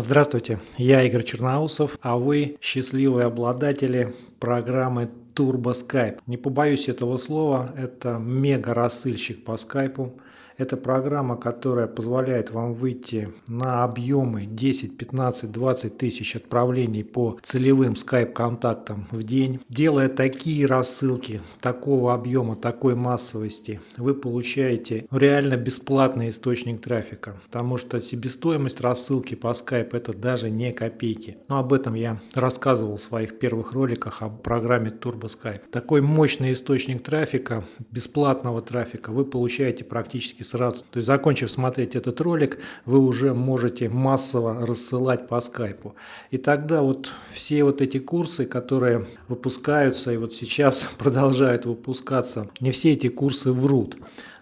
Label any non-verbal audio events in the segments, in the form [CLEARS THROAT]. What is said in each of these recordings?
Здравствуйте, я Игорь Черноусов, а вы счастливые обладатели программы Turbo Skype. Не побоюсь этого слова, это мега-рассыльщик по скайпу. Это программа, которая позволяет вам выйти на объемы 10, 15, 20 тысяч отправлений по целевым скайп-контактам в день. Делая такие рассылки такого объема, такой массовости, вы получаете реально бесплатный источник трафика. Потому что себестоимость рассылки по скайп это даже не копейки. Но об этом я рассказывал в своих первых роликах о программе Turbo Skype. Такой мощный источник трафика, бесплатного трафика вы получаете практически сразу. То есть, закончив смотреть этот ролик, вы уже можете массово рассылать по скайпу. И тогда вот все вот эти курсы, которые выпускаются и вот сейчас [LAUGHS] продолжают выпускаться, не все эти курсы врут.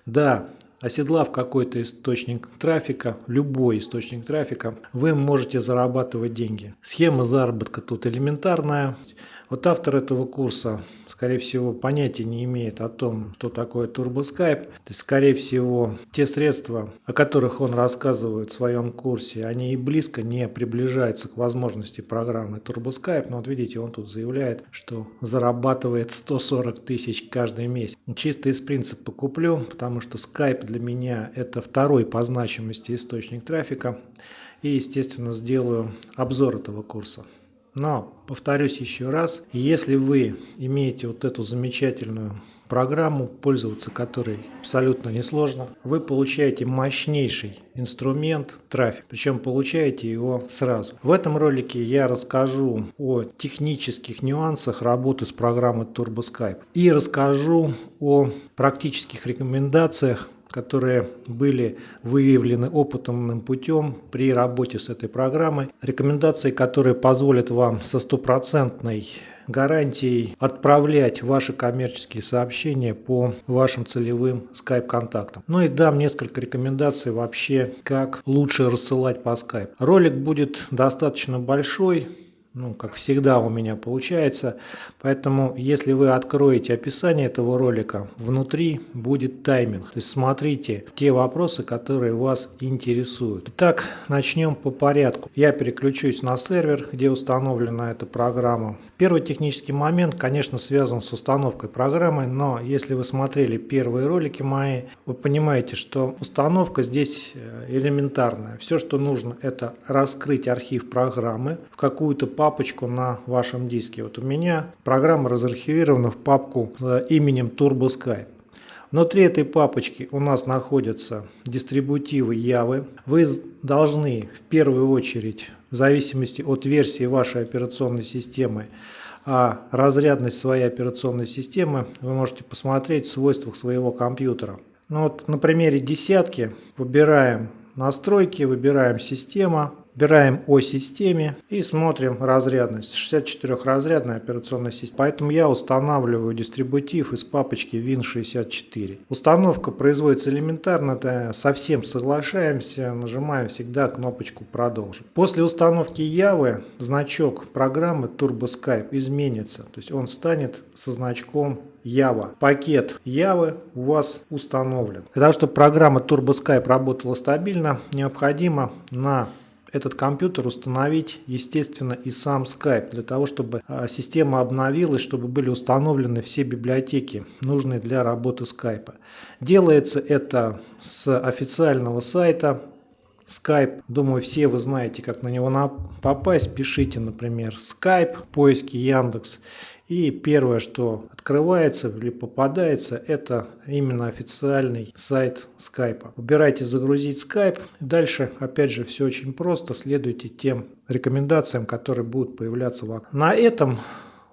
Да, Оседлав какой-то источник трафика, любой источник трафика, вы можете зарабатывать деньги. Схема заработка тут элементарная. Вот автор этого курса скорее всего, понятия не имеет о том, что такое TurboSkype. То есть, скорее всего, те средства, о которых он рассказывает в своем курсе, они и близко не приближаются к возможности программы TurboSkype. Но вот видите, он тут заявляет, что зарабатывает 140 тысяч каждый месяц. Чисто из принципа куплю, потому что Skype для меня это второй по значимости источник трафика. И, естественно, сделаю обзор этого курса. Но, повторюсь еще раз, если вы имеете вот эту замечательную программу, пользоваться которой абсолютно несложно, вы получаете мощнейший инструмент трафик, причем получаете его сразу. В этом ролике я расскажу о технических нюансах работы с программой TurboSkype и расскажу о практических рекомендациях которые были выявлены опытным путем при работе с этой программой. Рекомендации, которые позволят вам со стопроцентной гарантией отправлять ваши коммерческие сообщения по вашим целевым скайп-контактам. Ну и дам несколько рекомендаций вообще, как лучше рассылать по скайп. Ролик будет достаточно большой, ну, как всегда у меня получается. Поэтому, если вы откроете описание этого ролика, внутри будет тайминг. То есть смотрите те вопросы, которые вас интересуют. Итак, начнем по порядку. Я переключусь на сервер, где установлена эта программа. Первый технический момент, конечно, связан с установкой программы, но если вы смотрели первые ролики мои, вы понимаете, что установка здесь э, элементарная. Все, что нужно, это раскрыть архив программы в какую-то папку папочку на вашем диске. Вот у меня программа разархивирована в папку с именем TurboSkype. Внутри этой папочки у нас находятся дистрибутивы Явы. Вы должны в первую очередь, в зависимости от версии вашей операционной системы, а разрядность своей операционной системы вы можете посмотреть в свойствах своего компьютера. Ну вот на примере десятки выбираем настройки, выбираем система, Выбираем о системе и смотрим разрядность. 64-разрядная операционная система. Поэтому я устанавливаю дистрибутив из папочки Win64. Установка производится элементарно, да, совсем соглашаемся, нажимаем всегда кнопочку «Продолжить». После установки Явы значок программы TurboSkype изменится. То есть он станет со значком Java. Пакет Явы у вас установлен. Для того, чтобы программа TurboSkype работала стабильно, необходимо на этот компьютер установить, естественно, и сам Skype, для того, чтобы а, система обновилась, чтобы были установлены все библиотеки, нужные для работы Skype. Делается это с официального сайта Skype. Думаю, все вы знаете, как на него попасть. Пишите, например, Skype, поиски Яндекс. И первое, что открывается или попадается, это именно официальный сайт Skype. Выбирайте «Загрузить Skype». Дальше, опять же, все очень просто. Следуйте тем рекомендациям, которые будут появляться в окне. На этом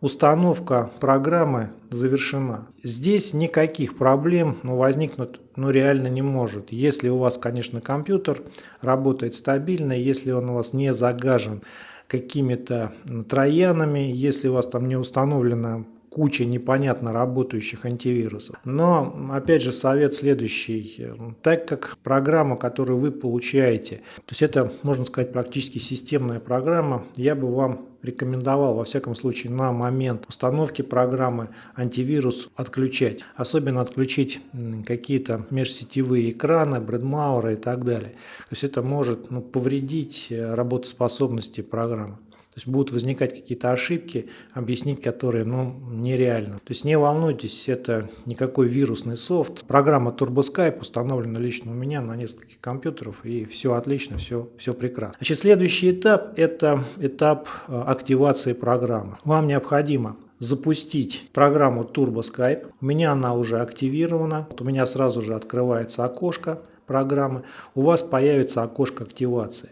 установка программы завершена. Здесь никаких проблем ну, возникнуть ну, реально не может. Если у вас, конечно, компьютер работает стабильно, если он у вас не загажен какими-то троянами, если у вас там не установлена куча непонятно работающих антивирусов. Но, опять же, совет следующий. Так как программа, которую вы получаете, то есть это, можно сказать, практически системная программа, я бы вам рекомендовал, во всяком случае, на момент установки программы антивирус отключать. Особенно отключить какие-то межсетевые экраны, бредмауры и так далее. То есть это может ну, повредить работоспособности программы. То есть будут возникать какие-то ошибки, объяснить которые ну, нереально. То есть не волнуйтесь, это никакой вирусный софт. Программа TurboSkype установлена лично у меня на нескольких компьютерах и все отлично, все, все прекрасно. Значит, следующий этап – это этап э, активации программы. Вам необходимо запустить программу TurboSkype. У меня она уже активирована. Вот у меня сразу же открывается окошко программы. У вас появится окошко активации.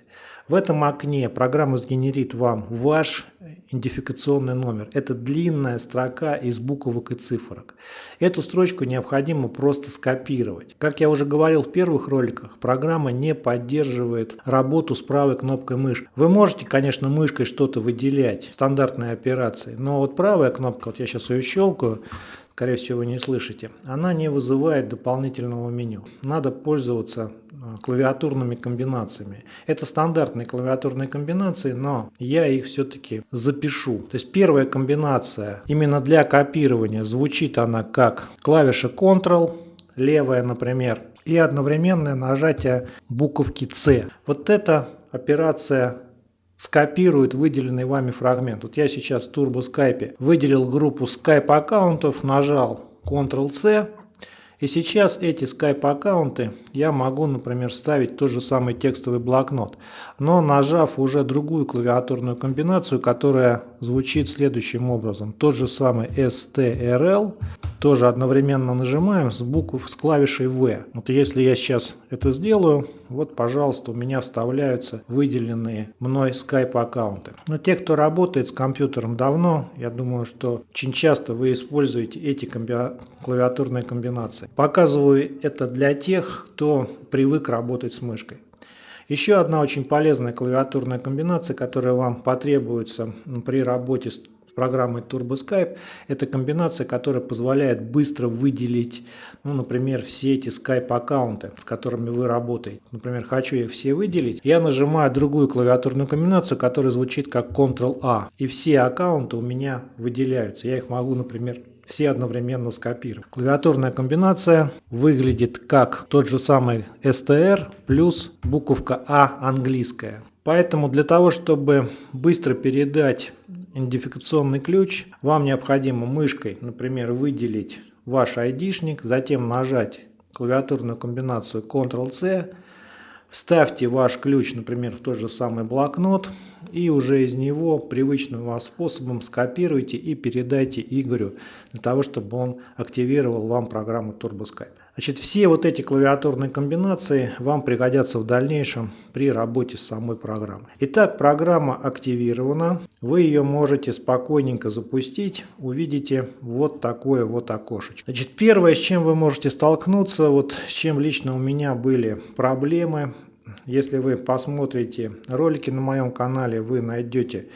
В этом окне программа сгенерит вам ваш идентификационный номер. Это длинная строка из буквок и цифрок. Эту строчку необходимо просто скопировать. Как я уже говорил в первых роликах, программа не поддерживает работу с правой кнопкой мыши. Вы можете, конечно, мышкой что-то выделять, стандартные операции, но вот правая кнопка, вот я сейчас ее щелкаю, скорее всего вы не слышите, она не вызывает дополнительного меню. Надо пользоваться а, клавиатурными комбинациями. Это стандартные клавиатурные комбинации, но я их все-таки запишу. То есть первая комбинация именно для копирования звучит она как клавиша Ctrl, левая, например, и одновременное нажатие буковки C. Вот эта операция скопирует выделенный вами фрагмент. Вот я сейчас в Turbo Skype выделил группу Skype аккаунтов, нажал Ctrl-C, и сейчас эти Skype аккаунты я могу, например, вставить тот же самый текстовый блокнот, но нажав уже другую клавиатурную комбинацию, которая звучит следующим образом. Тот же самый STRL, тоже одновременно нажимаем с букв с клавишей V. Вот если я сейчас это сделаю, вот, пожалуйста, у меня вставляются выделенные мной Skype аккаунты. Но те, кто работает с компьютером давно, я думаю, что очень часто вы используете эти комби клавиатурные комбинации. Показываю это для тех, кто привык работать с мышкой. Еще одна очень полезная клавиатурная комбинация, которая вам потребуется при работе с программой TurboSkype. Это комбинация, которая позволяет быстро выделить, ну, например, все эти Skype аккаунты, с которыми вы работаете. Например, хочу их все выделить. Я нажимаю другую клавиатурную комбинацию, которая звучит как Ctrl-A. И все аккаунты у меня выделяются. Я их могу, например, все одновременно скопировать. Клавиатурная комбинация выглядит как тот же самый STR плюс буковка А английская. Поэтому для того, чтобы быстро передать идентификационный ключ, вам необходимо мышкой, например, выделить ваш айдишник, затем нажать клавиатурную комбинацию Ctrl-C, вставьте ваш ключ, например, в тот же самый блокнот и уже из него привычным вам способом скопируйте и передайте Игорю для того, чтобы он активировал вам программу TurboSkype. Значит, все вот эти клавиатурные комбинации вам пригодятся в дальнейшем при работе с самой программой. Итак, программа активирована. Вы ее можете спокойненько запустить. Увидите вот такое вот окошечко. Значит, первое, с чем вы можете столкнуться, вот с чем лично у меня были проблемы. Если вы посмотрите ролики на моем канале, вы найдете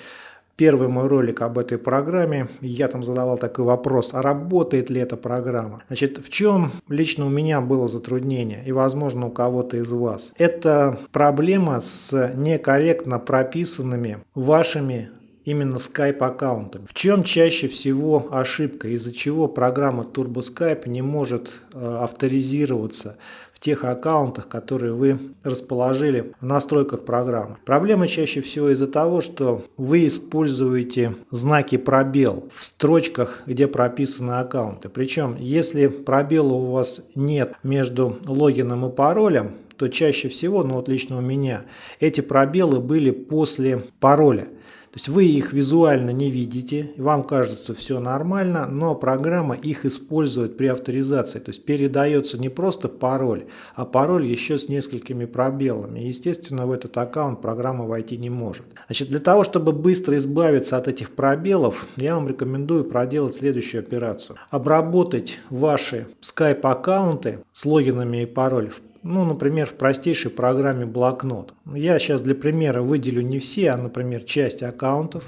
первый мой ролик об этой программе, я там задавал такой вопрос, а работает ли эта программа? Значит, в чем лично у меня было затруднение и, возможно, у кого-то из вас? Это проблема с некорректно прописанными вашими именно Skype аккаунтами. В чем чаще всего ошибка, из-за чего программа TurboSkype не может э, авторизироваться в тех аккаунтах, которые вы расположили в настройках программы. Проблема чаще всего из-за того, что вы используете знаки пробел в строчках, где прописаны аккаунты. Причем, если пробела у вас нет между логином и паролем, то чаще всего, ну вот лично у меня, эти пробелы были после пароля. То есть вы их визуально не видите, вам кажется все нормально, но программа их использует при авторизации. То есть передается не просто пароль, а пароль еще с несколькими пробелами. Естественно, в этот аккаунт программа войти не может. Значит, для того, чтобы быстро избавиться от этих пробелов, я вам рекомендую проделать следующую операцию. Обработать ваши Skype аккаунты с логинами и паролями ну, например, в простейшей программе блокнот. Я сейчас для примера выделю не все, а, например, часть аккаунтов.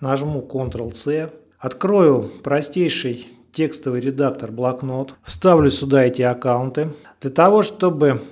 Нажму Ctrl-C. Открою простейший текстовый редактор блокнот, вставлю сюда эти аккаунты. Для того, чтобы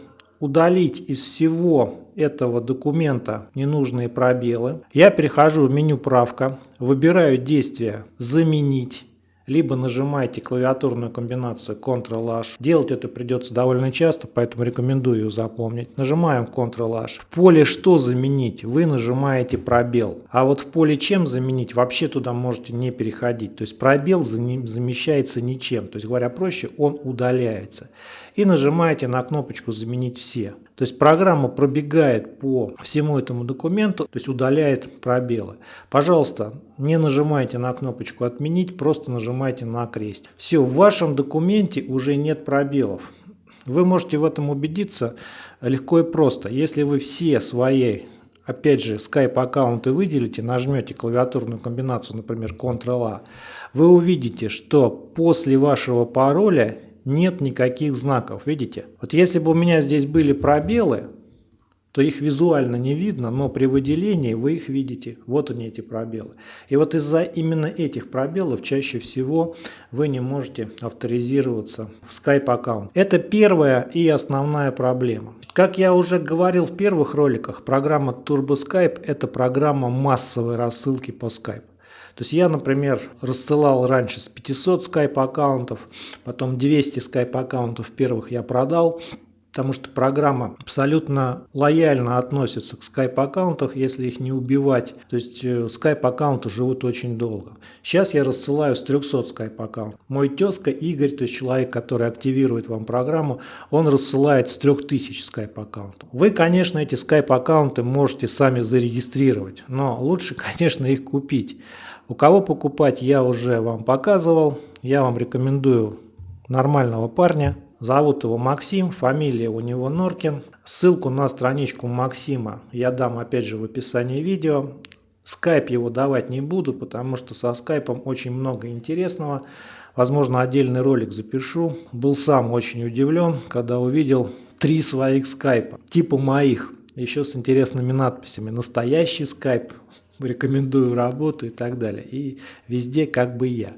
удалить из всего этого документа ненужные пробелы, я перехожу в меню «Правка», выбираю действие «Заменить», либо нажимаете клавиатурную комбинацию Ctrl-H. Делать это придется довольно часто, поэтому рекомендую ее запомнить. Нажимаем Ctrl-H. В поле «Что заменить» вы нажимаете пробел. А вот в поле «Чем заменить» вообще туда можете не переходить. То есть пробел замещается ничем. То есть говоря проще, он удаляется. И нажимаете на кнопочку «Заменить все». То есть программа пробегает по всему этому документу, то есть удаляет пробелы. Пожалуйста, не нажимайте на кнопочку «Отменить», просто нажимайте на крест. Все, в вашем документе уже нет пробелов. Вы можете в этом убедиться легко и просто. Если вы все свои, опять же, Skype аккаунты выделите, нажмете клавиатурную комбинацию, например, Ctrl-A, вы увидите, что после вашего пароля нет никаких знаков, видите? Вот если бы у меня здесь были пробелы, то их визуально не видно, но при выделении вы их видите. Вот они эти пробелы. И вот из-за именно этих пробелов чаще всего вы не можете авторизироваться в Skype аккаунт. Это первая и основная проблема. Как я уже говорил в первых роликах, программа Turbo Skype это программа массовой рассылки по Skype. То есть я, например, рассылал раньше с 500 скайп аккаунтов, потом 200 скайп аккаунтов первых я продал, потому что программа абсолютно лояльно относится к скайп-аккаунтам, если их не убивать. То есть э, скайп-аккаунты живут очень долго. Сейчас я рассылаю с 300 скайп-аккаунтов. Мой тезка Игорь, то есть человек, который активирует вам программу, он рассылает с 3000 скайп-аккаунтов. Вы, конечно, эти скайп-аккаунты можете сами зарегистрировать, но лучше, [LAUGHS] конечно, их купить. У кого покупать я уже вам показывал. Я вам рекомендую нормального парня. Зовут его Максим, фамилия у него Норкин. Ссылку на страничку Максима я дам опять же в описании видео. Скайп его давать не буду, потому что со скайпом очень много интересного. Возможно, отдельный ролик запишу. Был сам очень удивлен, когда увидел три своих скайпа, типа моих, еще с интересными надписями. Настоящий скайп, рекомендую работу и так далее. И везде как бы я.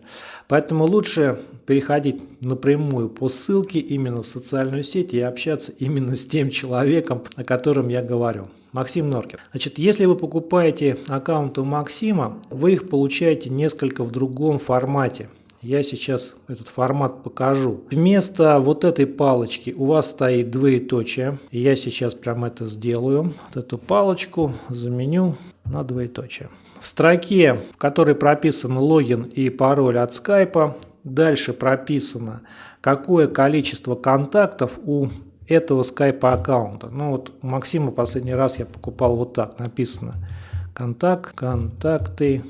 Поэтому лучше переходить напрямую по ссылке именно в социальную сеть и общаться именно с тем человеком, о котором я говорю. Максим Норкер. Значит, если вы покупаете аккаунты у Максима, вы их получаете несколько в другом формате. Я сейчас этот формат покажу. Вместо вот этой палочки у вас стоит двоеточие. Я сейчас прям это сделаю. Вот эту палочку заменю на двоеточие. В строке, в которой прописан логин и пароль от скайпа, дальше прописано, какое количество контактов у этого скайпа аккаунта. Ну вот у Максима последний раз я покупал вот так, написано контакт, контакты.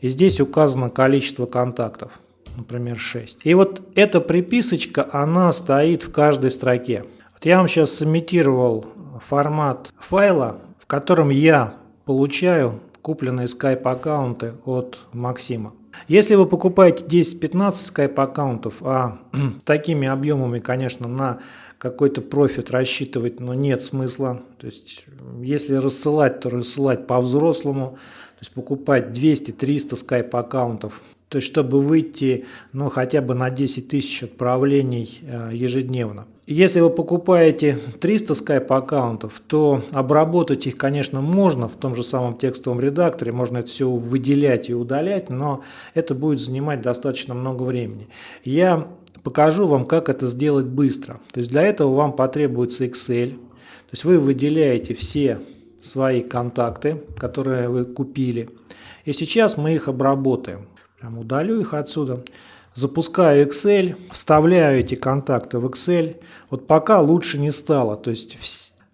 И здесь указано количество контактов например, 6. И вот эта приписочка, она стоит в каждой строке. Вот я вам сейчас сымитировал формат файла, в котором я получаю купленные Skype аккаунты от Максима. Если вы покупаете 10-15 Skype аккаунтов, а [CLEARS THROAT] с такими объемами, конечно, на какой-то профит рассчитывать, но нет смысла. То есть, если рассылать, то рассылать по-взрослому. То есть, покупать 200-300 Skype аккаунтов то есть чтобы выйти ну, хотя бы на 10 тысяч отправлений э, ежедневно. Если вы покупаете 300 Skype аккаунтов, то обработать их, конечно, можно в том же самом текстовом редакторе, можно это все выделять и удалять, но это будет занимать достаточно много времени. Я покажу вам, как это сделать быстро. То есть для этого вам потребуется Excel, то есть вы выделяете все свои контакты, которые вы купили, и сейчас мы их обработаем. Прям удалю их отсюда. Запускаю Excel, вставляю эти контакты в Excel. Вот пока лучше не стало. То есть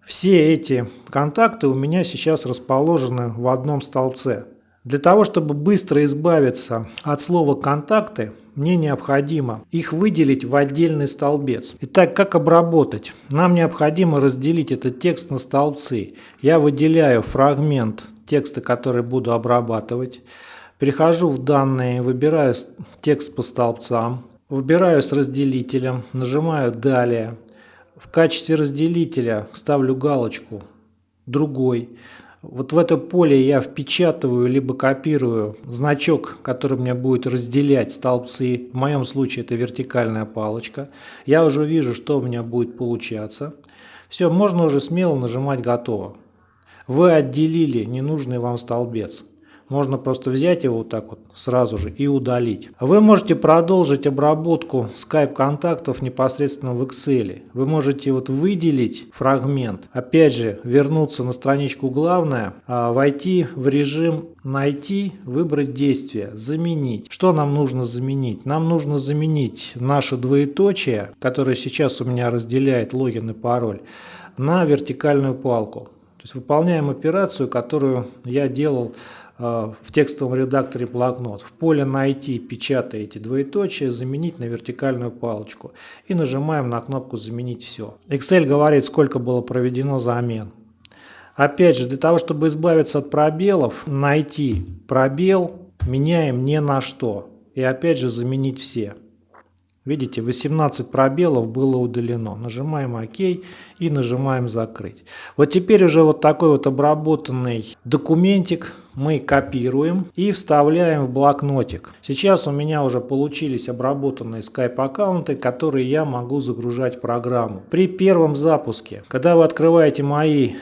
все эти контакты у меня сейчас расположены в одном столбце. Для того, чтобы быстро избавиться от слова «контакты», мне необходимо их выделить в отдельный столбец. Итак, как обработать? Нам необходимо разделить этот текст на столбцы. Я выделяю фрагмент текста, который буду обрабатывать. Перехожу в данные, выбираю текст по столбцам, выбираю с разделителем, нажимаю «Далее». В качестве разделителя ставлю галочку «Другой». Вот в это поле я впечатываю либо копирую значок, который мне будет разделять столбцы. В моем случае это вертикальная палочка. Я уже вижу, что у меня будет получаться. Все, можно уже смело нажимать «Готово». Вы отделили ненужный вам столбец. Можно просто взять его вот так вот сразу же и удалить. Вы можете продолжить обработку Skype контактов непосредственно в Excel. Вы можете вот выделить фрагмент, опять же вернуться на страничку главное, а войти в режим найти, выбрать действие, заменить. Что нам нужно заменить? Нам нужно заменить наше двоеточие, которое сейчас у меня разделяет логин и пароль, на вертикальную палку. То есть выполняем операцию, которую я делал в текстовом редакторе блокнот. В поле «Найти» печатаете двоеточие, заменить на вертикальную палочку. И нажимаем на кнопку «Заменить все». Excel говорит, сколько было проведено замен. Опять же, для того, чтобы избавиться от пробелов, найти пробел, меняем не на что. И опять же заменить все. Видите, 18 пробелов было удалено. Нажимаем ОК и нажимаем закрыть. Вот теперь уже вот такой вот обработанный документик мы копируем и вставляем в блокнотик. Сейчас у меня уже получились обработанные Skype аккаунты, которые я могу загружать в программу. При первом запуске, когда вы открываете мои,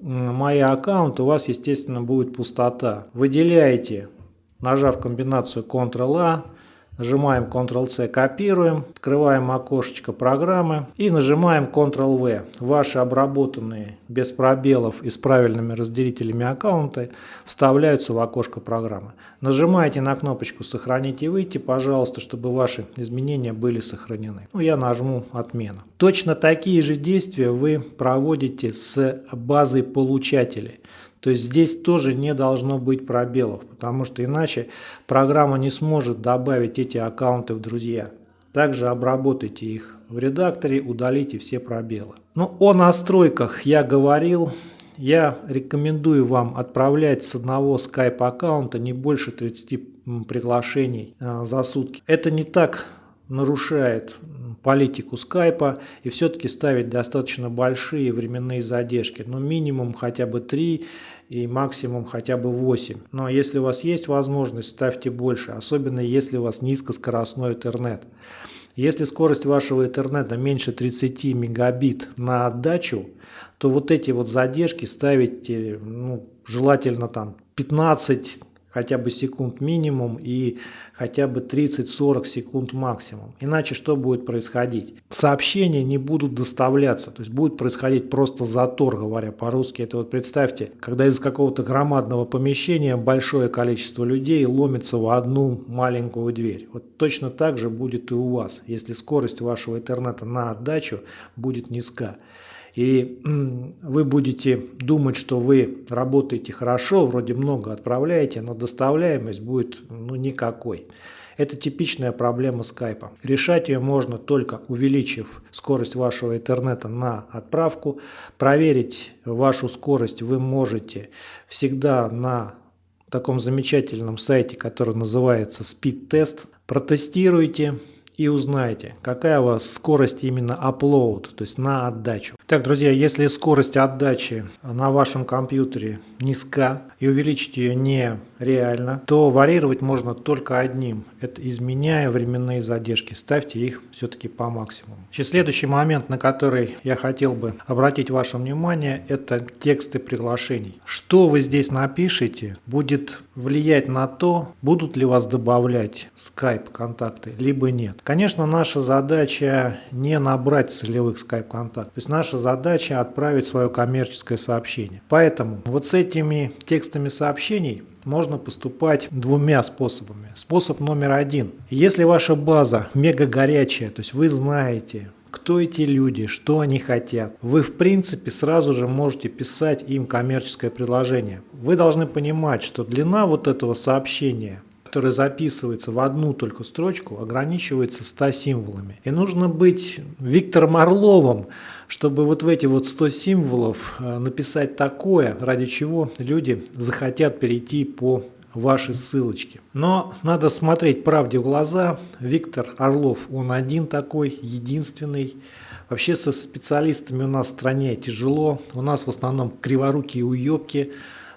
мои аккаунты, у вас естественно будет пустота. Выделяете, нажав комбинацию Ctrl-A, Нажимаем Ctrl-C, копируем, открываем окошечко программы и нажимаем Ctrl-V. Ваши обработанные без пробелов и с правильными разделителями аккаунты вставляются в окошко программы. Нажимаете на кнопочку «Сохранить и выйти», пожалуйста, чтобы ваши изменения были сохранены. Ну, я нажму «Отмена». Точно такие же действия вы проводите с базой получателей. То есть здесь тоже не должно быть пробелов, потому что иначе программа не сможет добавить эти аккаунты в друзья. Также обработайте их в редакторе, удалите все пробелы. Ну, о настройках я говорил. Я рекомендую вам отправлять с одного Skype аккаунта не больше 30 приглашений э, за сутки. Это не так нарушает политику скайпа и все-таки ставить достаточно большие временные задержки, но минимум хотя бы 3 и максимум хотя бы 8. Но если у вас есть возможность, ставьте больше, особенно если у вас низкоскоростной интернет. Если скорость вашего интернета меньше 30 мегабит на отдачу, то вот эти вот задержки ставите ну, желательно там 15 хотя бы секунд минимум и хотя бы 30-40 секунд максимум. Иначе что будет происходить? Сообщения не будут доставляться, то есть будет происходить просто затор, говоря по-русски. Это вот представьте, когда из какого-то громадного помещения большое количество людей ломится в одну маленькую дверь. Вот точно так же будет и у вас, если скорость вашего интернета на отдачу будет низка и вы будете думать, что вы работаете хорошо, вроде много отправляете, но доставляемость будет ну, никакой. Это типичная проблема скайпа. Решать ее можно только увеличив скорость вашего интернета на отправку. Проверить вашу скорость вы можете всегда на таком замечательном сайте, который называется Speed Test. Протестируйте, и узнаете, какая у вас скорость именно upload, то есть на отдачу. Так, друзья, если скорость отдачи на вашем компьютере низка и увеличить ее нереально, то варьировать можно только одним. Это изменяя временные задержки. Ставьте их все-таки по максимуму. Сейчас следующий момент, на который я хотел бы обратить ваше внимание, это тексты приглашений. Что вы здесь напишите, будет влиять на то, будут ли вас добавлять Skype контакты, либо нет. Конечно, наша задача не набрать целевых скайп-контактов. То есть наша задача отправить свое коммерческое сообщение. Поэтому вот с этими текстами сообщений можно поступать двумя способами. Способ номер один. Если ваша база мега горячая, то есть вы знаете, кто эти люди, что они хотят. Вы в принципе сразу же можете писать им коммерческое предложение. Вы должны понимать, что длина вот этого сообщения который записывается в одну только строчку, ограничивается 100 символами. И нужно быть Виктором Орловым, чтобы вот в эти вот 100 символов э, написать такое, ради чего люди захотят перейти по вашей ссылочке. Но надо смотреть правде в глаза. Виктор Орлов, он один такой, единственный. Вообще со специалистами у нас в стране тяжело. У нас в основном криворукие уебки,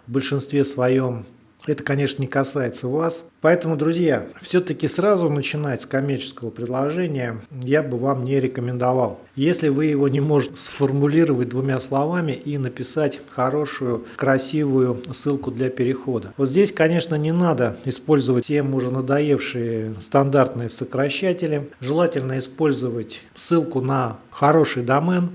в большинстве своем это, конечно, не касается вас. Поэтому, друзья, все-таки сразу начинать с коммерческого предложения я бы вам не рекомендовал. Если вы его не можете сформулировать двумя словами и написать хорошую, красивую ссылку для перехода. Вот здесь, конечно, не надо использовать всем уже надоевшие стандартные сокращатели. Желательно использовать ссылку на хороший домен,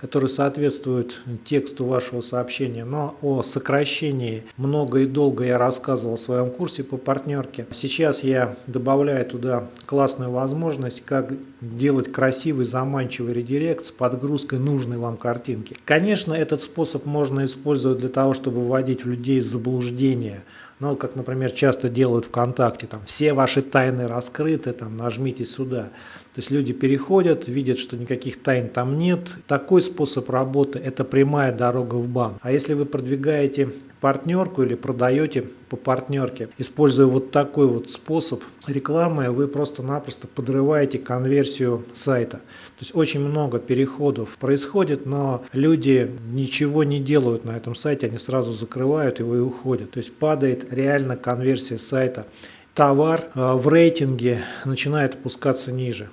который соответствует тексту вашего сообщения. Но о сокращении много и долго я рассказывал в своем курсе по партнерке. Сейчас я добавляю туда классную возможность, как делать красивый, заманчивый редирект с подгрузкой нужной вам картинки. Конечно, этот способ можно использовать для того, чтобы вводить людей в заблуждение – ну, как, например, часто делают ВКонтакте, там, все ваши тайны раскрыты, там, нажмите сюда. То есть люди переходят, видят, что никаких тайн там нет. Такой способ работы – это прямая дорога в бан. А если вы продвигаете партнерку или продаете по партнерке, используя вот такой вот способ рекламы, вы просто-напросто подрываете конверсию сайта. То есть очень много переходов происходит, но люди ничего не делают на этом сайте, они сразу закрывают его и уходят. То есть падает реально конверсия сайта. Товар э, в рейтинге начинает опускаться ниже.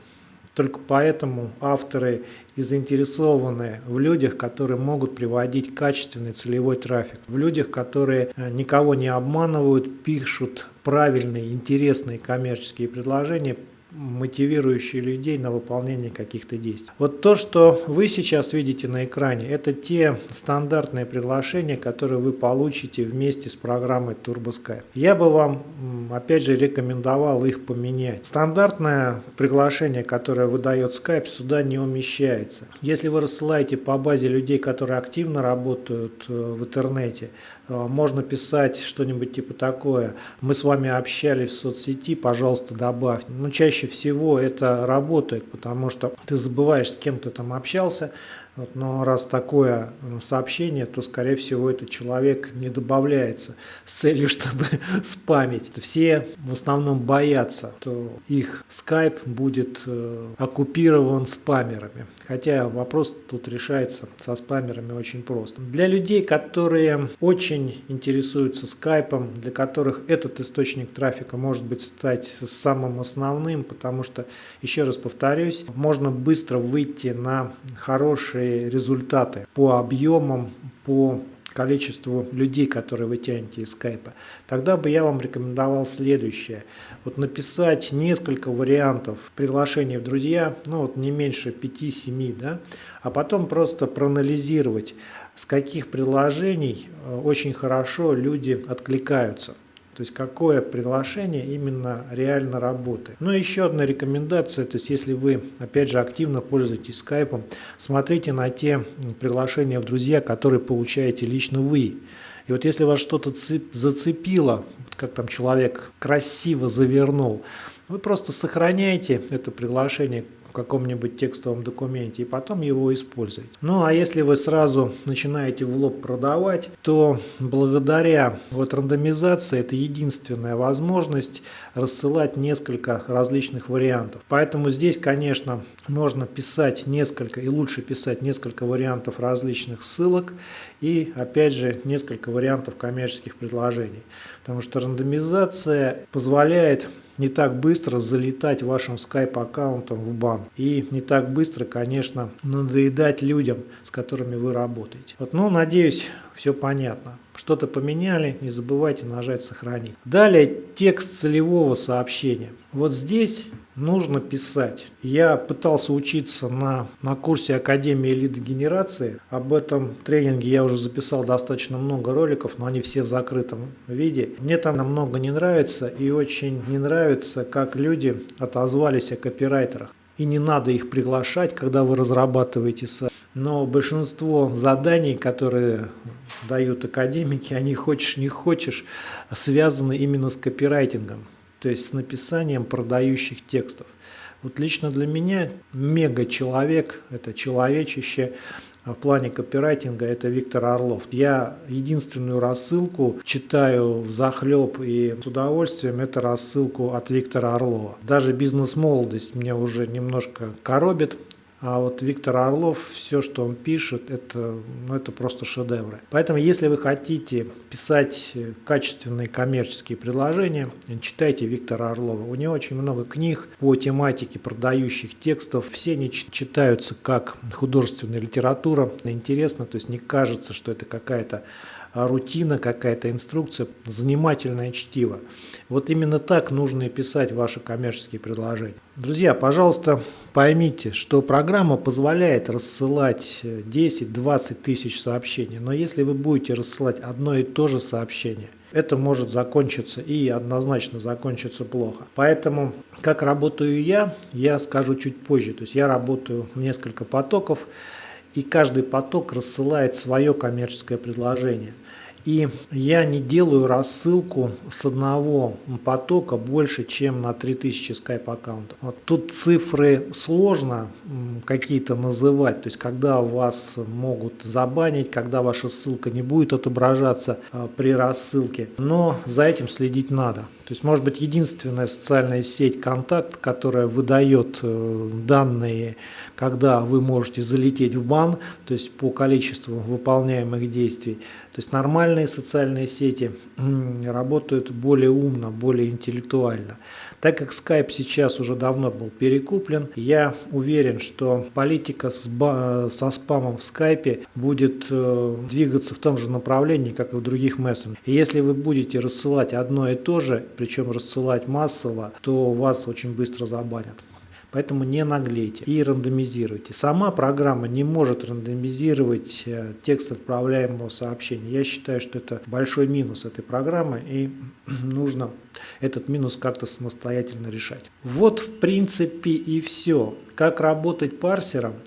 Только поэтому авторы и заинтересованы в людях, которые могут приводить качественный целевой трафик. В людях, которые э, никого не обманывают, пишут правильные, интересные коммерческие предложения, мотивирующие людей на выполнение каких-то действий. Вот то, что вы сейчас видите на экране, это те стандартные приглашения, которые вы получите вместе с программой TurboSkype. Я бы вам, опять же, рекомендовал их поменять. Стандартное приглашение, которое выдает Skype, сюда не умещается. Если вы рассылаете по базе людей, которые активно работают э, в интернете, можно писать что-нибудь типа такое. Мы с вами общались в соцсети, пожалуйста, добавь. Но чаще всего это работает, потому что ты забываешь, с кем ты там общался, вот, но раз такое э, сообщение, то, скорее всего, этот человек не добавляется с целью, [LAUGHS] чтобы спамить. Все в основном боятся, что их скайп будет э, оккупирован спамерами. Хотя вопрос тут решается со спамерами очень просто. Для людей, которые очень интересуются скайпом, для которых этот источник трафика может быть стать самым основным, потому что, еще раз повторюсь, можно быстро выйти на хорошие хорошие результаты по объемам, по количеству людей, которые вы тянете из скайпа, тогда бы я вам рекомендовал следующее. Вот написать несколько вариантов приглашений в друзья, ну вот не меньше 5-7, да, а потом просто проанализировать, с каких приложений э, очень хорошо люди откликаются. То есть какое приглашение именно реально работает. Ну и еще одна рекомендация, то есть если вы опять же активно пользуетесь скайпом, смотрите на те приглашения в друзья, которые получаете лично вы. И вот если вас что-то зацепило, как там человек красиво завернул, вы просто сохраняете это приглашение каком-нибудь текстовом документе и потом его использовать. Ну а если вы сразу начинаете в лоб продавать, то благодаря вот рандомизации это единственная возможность рассылать несколько различных вариантов. Поэтому здесь, конечно, можно писать несколько и лучше писать несколько вариантов различных ссылок и опять же несколько вариантов коммерческих предложений. Потому что рандомизация позволяет не так быстро залетать вашим Skype аккаунтом в бан. И не так быстро, конечно, надоедать людям, с которыми вы работаете. Вот, ну, надеюсь, все понятно. Что-то поменяли, не забывайте нажать «Сохранить». Далее текст целевого сообщения. Вот здесь нужно писать. Я пытался учиться на, на курсе Академии лидогенерации. Об этом тренинге я уже записал достаточно много роликов, но они все в закрытом виде. Мне там намного не нравится и очень не нравится, как люди отозвались о копирайтерах. И не надо их приглашать, когда вы разрабатываете сайт. Но большинство заданий, которые дают академики, они хочешь не хочешь, связаны именно с копирайтингом то есть с написанием продающих текстов. Вот лично для меня мега-человек, это человечище, в плане копирайтинга это Виктор Орлов. Я единственную рассылку читаю в захлеб и с удовольствием, это рассылку от Виктора Орлова. Даже бизнес-молодость меня уже немножко коробит, А вот Виктор Орлов, все, что он пишет, это, ну, это просто шедевры. Поэтому, если вы хотите писать качественные коммерческие предложения, читайте Виктора Орлова. У него очень много книг по тематике продающих текстов. Все они читаются как художественная литература. Интересно, то есть не кажется, что это какая-то рутина, какая-то инструкция, занимательное чтиво. Вот именно так нужно и писать ваши коммерческие предложения. Друзья, пожалуйста, поймите, что программа позволяет рассылать 10-20 тысяч сообщений, но если вы будете рассылать одно и то же сообщение, это может закончиться и однозначно закончиться плохо. Поэтому, как работаю я, я скажу чуть позже. То есть я работаю в несколько потоков, и каждый поток рассылает свое коммерческое предложение. И я не делаю рассылку с одного потока больше, чем на 3000 Skype аккаунтов. Вот тут цифры сложно какие-то называть, то есть когда вас могут забанить, когда ваша ссылка не будет отображаться а, при рассылке, но за этим следить надо. То есть может быть единственная социальная сеть контакт, которая выдает э, данные, когда вы можете залететь в бан, то есть по количеству выполняемых действий. То есть нормальные социальные сети работают более умно, более интеллектуально. Так как Skype сейчас уже давно был перекуплен, я уверен, что политика со спамом в Skype будет э, двигаться в том же направлении, как и в других мессенджерах. И если вы будете рассылать одно и то же, причем рассылать массово, то вас очень быстро забанят. Поэтому не наглейте и рандомизируйте. Сама программа не может рандомизировать э, текст отправляемого сообщения. Я считаю, что это большой минус этой программы и [CLEARS THROAT] нужно этот минус как-то самостоятельно решать. Вот в принципе и все. Как работать парсером –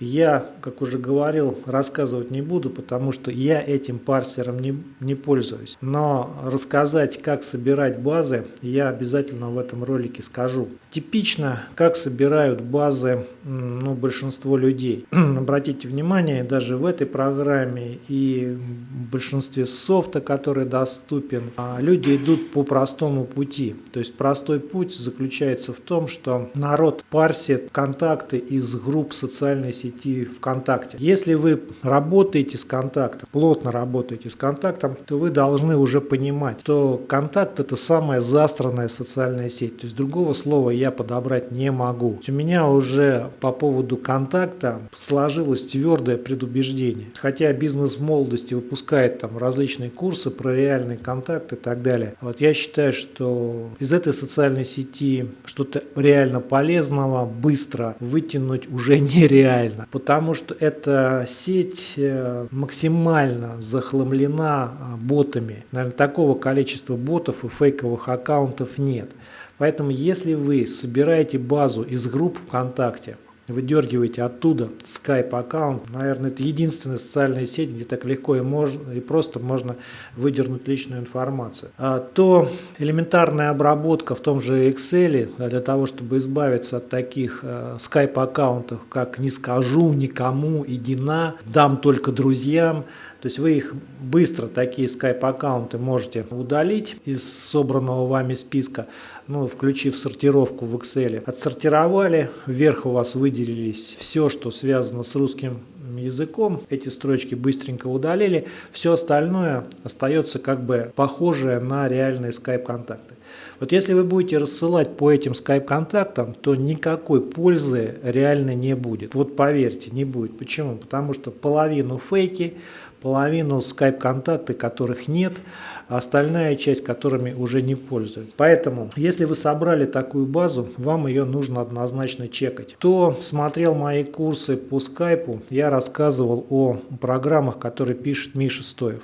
я, как уже говорил, рассказывать не буду, потому что я этим парсером не, не пользуюсь. Но рассказать, как собирать базы, я обязательно в этом ролике скажу. Типично, как собирают базы ну, большинство людей. [CLEARS THROAT] Обратите внимание, даже в этой программе и в большинстве софта, который доступен, а, люди идут по простому пути. То есть простой путь заключается в том, что народ парсит контакты из групп социальной сети сети ВКонтакте. Если вы работаете с контактом, плотно работаете с контактом, то вы должны уже понимать, что контакт это самая застранная социальная сеть. То есть другого слова я подобрать не могу. У меня уже по поводу контакта сложилось твердое предубеждение. Хотя бизнес молодости выпускает там различные курсы про реальный контакт и так далее. Вот я считаю, что из этой социальной сети что-то реально полезного быстро вытянуть уже [LAUGHS] нереально понятно, потому что эта сеть э, максимально захламлена а, ботами. Наверное, такого количества ботов и фейковых аккаунтов нет. Поэтому если вы собираете базу из групп ВКонтакте, выдергиваете оттуда Skype аккаунт. Наверное, это единственная социальная сеть, где так легко и, можно, и просто можно выдернуть личную информацию. А то элементарная обработка в том же Excel для того, чтобы избавиться от таких э, Skype аккаунтов, как «не скажу никому», «иди на», «дам только друзьям», то есть вы их быстро, такие скайп-аккаунты, можете удалить из собранного вами списка, ну, включив сортировку в Excel. Отсортировали, вверх у вас выделились все, что связано с русским языком. Эти строчки быстренько удалили. Все остальное остается как бы похожее на реальные скайп-контакты. Вот если вы будете рассылать по этим скайп-контактам, то никакой пользы реально не будет. Вот поверьте, не будет. Почему? Потому что половину фейки, половину скайп-контакты, которых нет, а остальная часть которыми уже не пользуются. Поэтому, если вы собрали такую базу, вам ее нужно однозначно чекать. Кто смотрел мои курсы по скайпу, я рассказывал о программах, которые пишет Миша Стоев.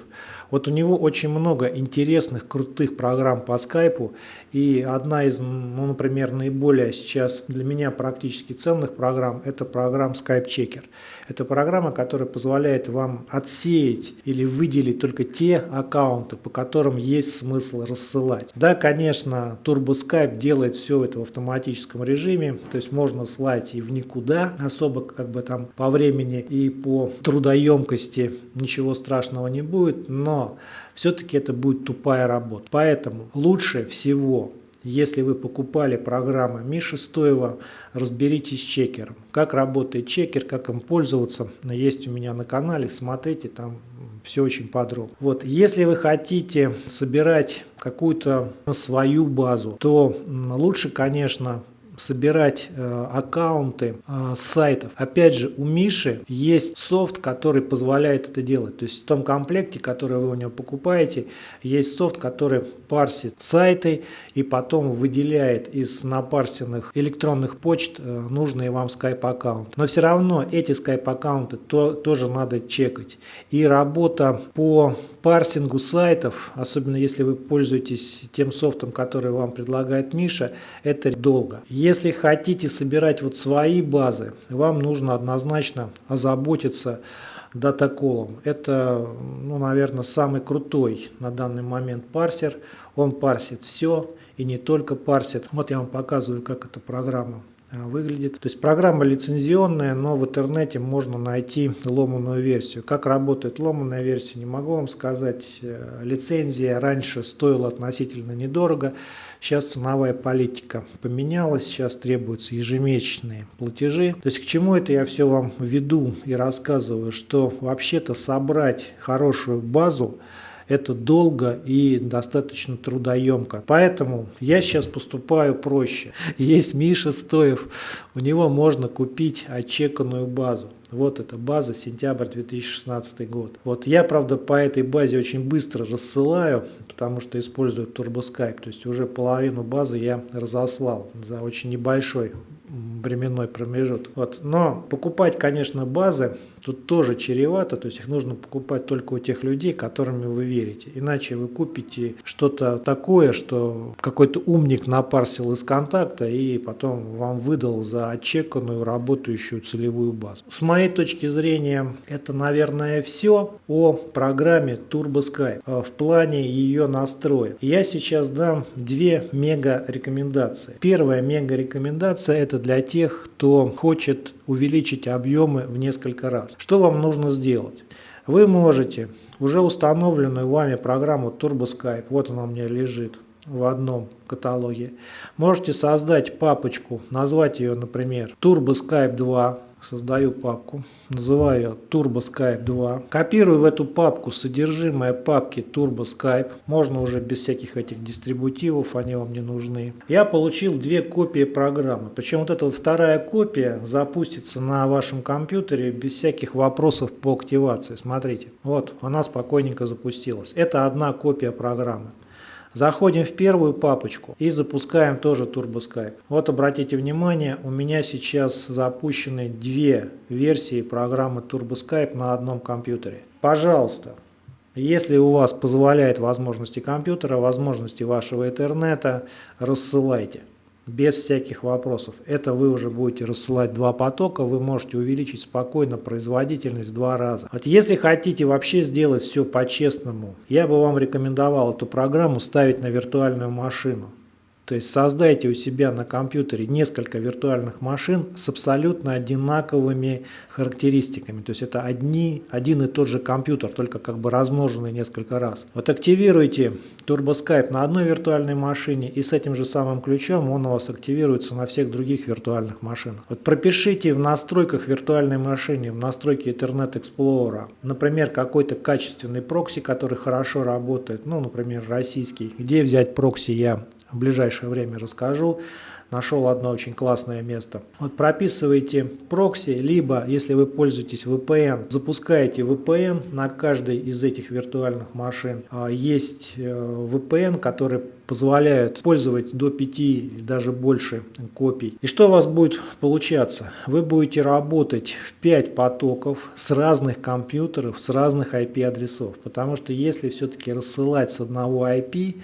Вот у него очень много интересных, крутых программ по скайпу. И одна из, ну, например, наиболее сейчас для меня практически ценных программ – это программа Skype Checker. Это программа, которая позволяет вам отсеять или выделить только те аккаунты, по которым есть смысл рассылать. Да, конечно, Turbo Skype делает все это в автоматическом режиме, то есть можно слать и в никуда, особо как бы там по времени и по трудоемкости ничего страшного не будет, но все-таки это будет тупая работа. Поэтому лучше всего если вы покупали программы Миши Стоева, разберитесь с чекером. Как работает чекер, как им пользоваться, есть у меня на канале, смотрите, там все очень подробно. Вот, если вы хотите собирать какую-то свою базу, то лучше, конечно, собирать э, аккаунты э, сайтов. Опять же, у Миши есть софт, который позволяет это делать. То есть в том комплекте, который вы у него покупаете, есть софт, который парсит сайты и потом выделяет из напарсенных электронных почт э, нужные вам скайп-аккаунты. Но все равно эти скайп-аккаунты то, тоже надо чекать. И работа по парсингу сайтов, особенно если вы пользуетесь тем софтом, который вам предлагает Миша, это долго. Если хотите собирать вот свои базы, вам нужно однозначно озаботиться датаколом. Это, ну, наверное, самый крутой на данный момент парсер. Он парсит все и не только парсит. Вот я вам показываю, как эта программа выглядит. То есть программа лицензионная, но в интернете можно найти ломаную версию. Как работает ломаная версия, не могу вам сказать. Э, лицензия раньше стоила относительно недорого. Сейчас ценовая политика поменялась, сейчас требуются ежемесячные платежи. То есть к чему это я все вам веду и рассказываю, что вообще-то собрать хорошую базу это долго и достаточно трудоемко. Поэтому я сейчас поступаю проще. [LAUGHS] Есть Миша Стоев, у него можно купить отчеканную базу. Вот эта база, сентябрь 2016 год. Вот я, правда, по этой базе очень быстро рассылаю, потому что использую TurboSkype. То есть уже половину базы я разослал за очень небольшой временной промежуток. Вот. Но покупать, конечно, базы тут тоже чревато, то есть их нужно покупать только у тех людей, которыми вы верите. Иначе вы купите что-то такое, что какой-то умник напарсил из контакта и потом вам выдал за отчеканную работающую целевую базу. С моей точки зрения, это, наверное, все о программе TurboSkype э, в плане ее настроя. Я сейчас дам две мега рекомендации. Первая мега рекомендация это для тех, кто хочет увеличить объемы в несколько раз. Что вам нужно сделать? Вы можете уже установленную вами программу TurboSkype, вот она у меня лежит в одном каталоге, можете создать папочку, назвать ее, например, TurboSkype 2, создаю папку, называю ее Turbo Skype 2. Копирую в эту папку содержимое папки Turbo Skype. Можно уже без всяких этих дистрибутивов, они вам не нужны. Я получил две копии программы. Причем вот эта вот вторая копия запустится на вашем компьютере без всяких вопросов по активации. Смотрите, вот она спокойненько запустилась. Это одна копия программы. Заходим в первую папочку и запускаем тоже TurboSkype. Вот обратите внимание, у меня сейчас запущены две версии программы TurboSkype на одном компьютере. Пожалуйста, если у вас позволяет возможности компьютера, возможности вашего интернета, рассылайте без всяких вопросов. Это вы уже будете рассылать два потока, вы можете увеличить спокойно производительность в два раза. Вот если хотите вообще сделать все по-честному, я бы вам рекомендовал эту программу ставить на виртуальную машину. То есть создайте у себя на компьютере несколько виртуальных машин с абсолютно одинаковыми характеристиками. То есть это одни, один и тот же компьютер, только как бы размноженный несколько раз. Вот активируйте TurboSkype на одной виртуальной машине и с этим же самым ключом он у вас активируется на всех других виртуальных машинах. Вот пропишите в настройках виртуальной машины, в настройке Internet Explorer, например, какой-то качественный прокси, который хорошо работает, ну, например, российский. Где взять прокси я в ближайшее время расскажу. Нашел одно очень классное место. Вот прописываете прокси, либо, если вы пользуетесь VPN, запускаете VPN на каждой из этих виртуальных машин. А, есть э, VPN, который позволяют пользовать до 5 или даже больше копий. И что у вас будет получаться? Вы будете работать в 5 потоков с разных компьютеров, с разных IP-адресов. Потому что если все-таки рассылать с одного IP,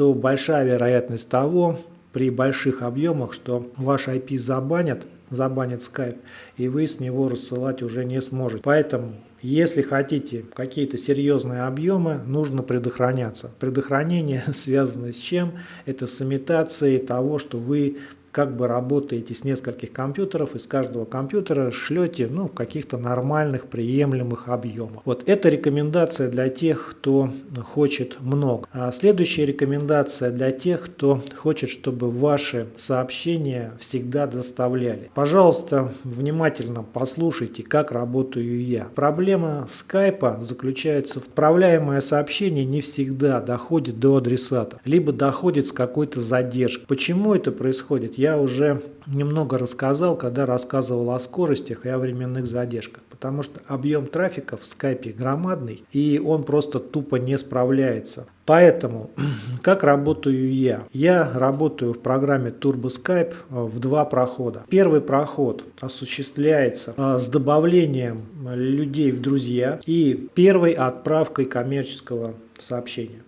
то большая вероятность того, при больших объемах, что ваш IP забанят, забанит Skype, и вы с него рассылать уже не сможете. Поэтому, если хотите какие-то серьезные объемы, нужно предохраняться. Предохранение [LAUGHS] связано с чем? Это с имитацией того, что вы как бы работаете с нескольких компьютеров, из каждого компьютера шлете ну, каких-то нормальных, приемлемых объемов. Вот это рекомендация для тех, кто хочет много. А следующая рекомендация для тех, кто хочет, чтобы ваши сообщения всегда доставляли. Пожалуйста, внимательно послушайте, как работаю я. Проблема скайпа заключается в отправляемое сообщение не всегда доходит до адресата, либо доходит с какой-то задержкой. Почему это происходит? Я уже немного рассказал, когда рассказывал о скоростях и о временных задержках, потому что объем трафика в скайпе громадный, и он просто тупо не справляется. Поэтому, [CLEARS THROAT] как работаю я? Я работаю в программе Turbo Skype э, в два прохода. Первый проход осуществляется э, с добавлением людей в друзья и первой отправкой коммерческого сообщения.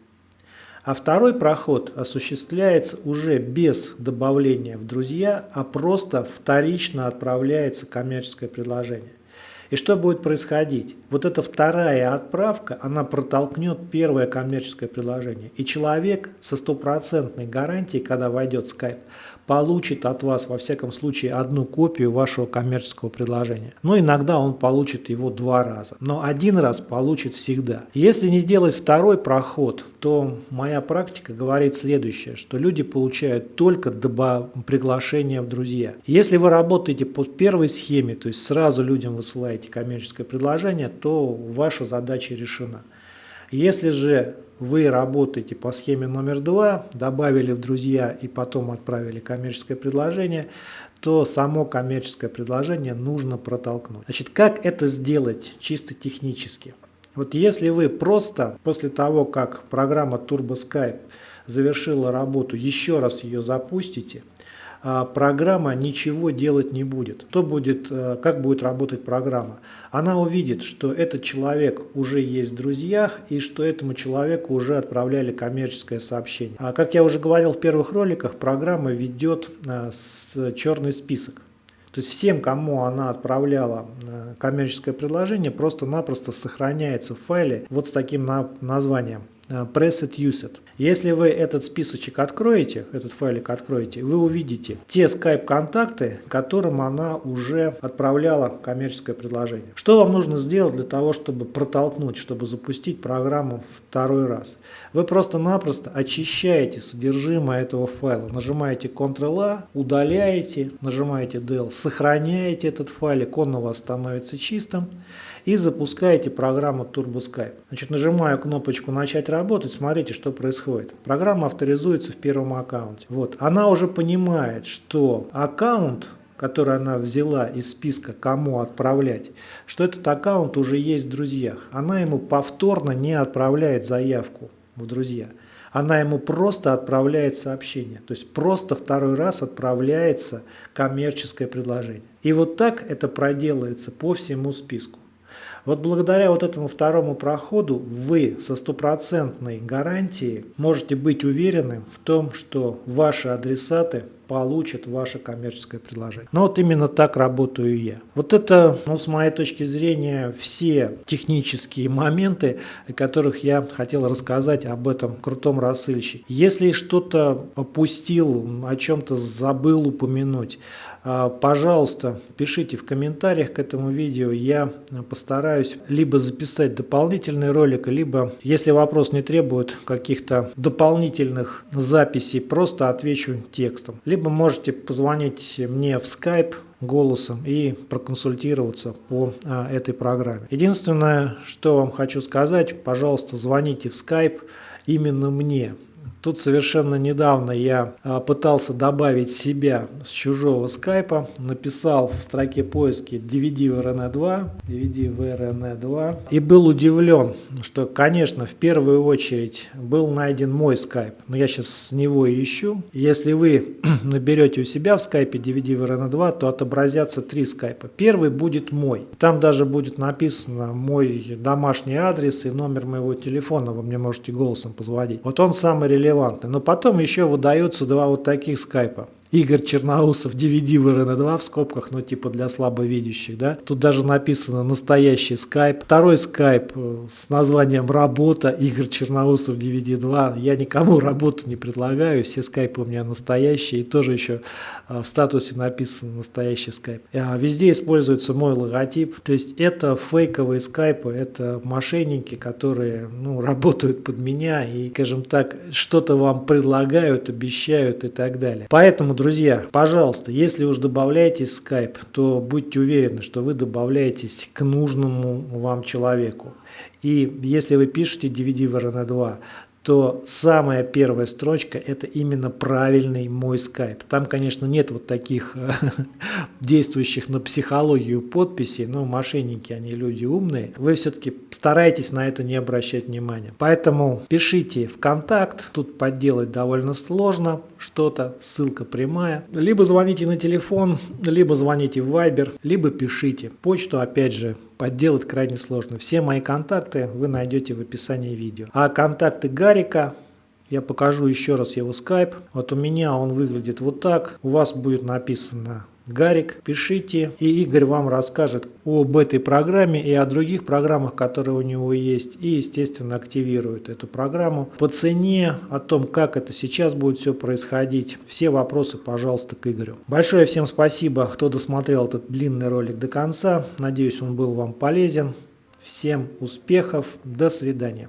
А второй проход осуществляется уже без добавления в друзья, а просто вторично отправляется коммерческое предложение. И что будет происходить? Вот эта вторая отправка, она протолкнет первое коммерческое предложение. И человек со стопроцентной гарантией, когда войдет в Skype, получит от вас, во всяком случае, одну копию вашего коммерческого предложения. Но иногда он получит его два раза. Но один раз получит всегда. Если не делать второй проход, то моя практика говорит следующее, что люди получают только приглашение в друзья. Если вы работаете по первой схеме, то есть сразу людям высылаете коммерческое предложение, то ваша задача решена. Если же вы работаете по схеме номер два, добавили в друзья и потом отправили коммерческое предложение, то само коммерческое предложение нужно протолкнуть. Значит, как это сделать чисто технически? Вот если вы просто после того, как программа Turbo завершила работу, еще раз ее запустите, программа ничего делать не будет. То будет, э, как будет работать программа? Она увидит, что этот человек уже есть в друзьях и что этому человеку уже отправляли коммерческое сообщение. А как я уже говорил в первых роликах, программа ведет э, с черный список. То есть всем, кому она отправляла э, коммерческое предложение, просто-напросто сохраняется в файле вот с таким названием Preset Used. Если вы этот списочек откроете, этот файлик откроете, вы увидите те скайп-контакты, которым она уже отправляла коммерческое предложение. Что вам нужно сделать для того, чтобы протолкнуть, чтобы запустить программу второй раз? Вы просто-напросто очищаете содержимое этого файла. Нажимаете Ctrl-A, удаляете, нажимаете Del, сохраняете этот файлик, он у вас становится чистым и запускаете программу TurboSkype. Значит, нажимаю кнопочку «Начать работать», смотрите, что происходит. Программа авторизуется в первом аккаунте. Вот. Она уже понимает, что аккаунт который она взяла из списка «Кому отправлять», что этот аккаунт уже есть в друзьях. Она ему повторно не отправляет заявку в друзья. Она ему просто отправляет сообщение. То есть просто второй раз отправляется коммерческое предложение. И вот так это проделывается по всему списку. Вот благодаря вот этому второму проходу вы со стопроцентной гарантией можете быть уверены в том, что ваши адресаты получат ваше коммерческое предложение. Но вот именно так работаю я. Вот это, ну, с моей точки зрения, все технические моменты, о которых я хотел рассказать об этом крутом рассыльщике. Если что-то опустил, о чем-то забыл упомянуть, пожалуйста, пишите в комментариях к этому видео. Я постараюсь либо записать дополнительный ролик, либо, если вопрос не требует каких-то дополнительных записей, просто отвечу текстом. Либо можете позвонить мне в Skype голосом и проконсультироваться по а, этой программе. Единственное, что вам хочу сказать, пожалуйста, звоните в Skype именно мне. Тут совершенно недавно я а, пытался добавить себя с чужого скайпа, написал в строке поиски DVD VRN 2, DVD VRN 2 и был удивлен, что, конечно, в первую очередь был найден мой скайп, но я сейчас с него ищу. Если вы [CLEARS THROAT] наберете у себя в скайпе DVD VRN 2, то отобразятся три скайпа. Первый будет мой. Там даже будет написано мой домашний адрес и номер моего телефона, вы мне можете голосом позвонить. Вот он самый релевантны. Но потом еще выдаются два вот таких скайпа. Игорь Черноусов, DVD в РН2 в скобках, но типа для слабовидящих, да. Тут даже написано настоящий скайп. Второй скайп э, с названием «Работа», Игорь Черноусов, DVD2. Я никому [LAUGHS] работу не предлагаю, все скайпы у меня настоящие, и тоже еще в статусе написано «настоящий скайп». А везде используется мой логотип, то есть это фейковые скайпы, это мошенники, которые ну, работают под меня и, скажем так, что-то вам предлагают, обещают и так далее. Поэтому, друзья, пожалуйста, если уж добавляетесь в Skype, то будьте уверены, что вы добавляетесь к нужному вам человеку. И если вы пишете DVD в RN2, то самая первая строчка это именно правильный мой скайп. Там, конечно, нет вот таких [LAUGHS] действующих на психологию подписей, но мошенники, они люди умные. Вы все-таки старайтесь на это не обращать внимания. Поэтому пишите в контакт, тут подделать довольно сложно что-то, ссылка прямая. Либо звоните на телефон, либо звоните в Viber, либо пишите. Почту, опять же, подделать крайне сложно. Все мои контакты вы найдете в описании видео. А контакты Гарика я покажу еще раз его скайп. Вот у меня он выглядит вот так. У вас будет написано Гарик, пишите, и Игорь вам расскажет об этой программе и о других программах, которые у него есть, и, естественно, активирует эту программу. По цене, о том, как это сейчас будет все происходить, все вопросы, пожалуйста, к Игорю. Большое всем спасибо, кто досмотрел этот длинный ролик до конца. Надеюсь, он был вам полезен. Всем успехов, до свидания.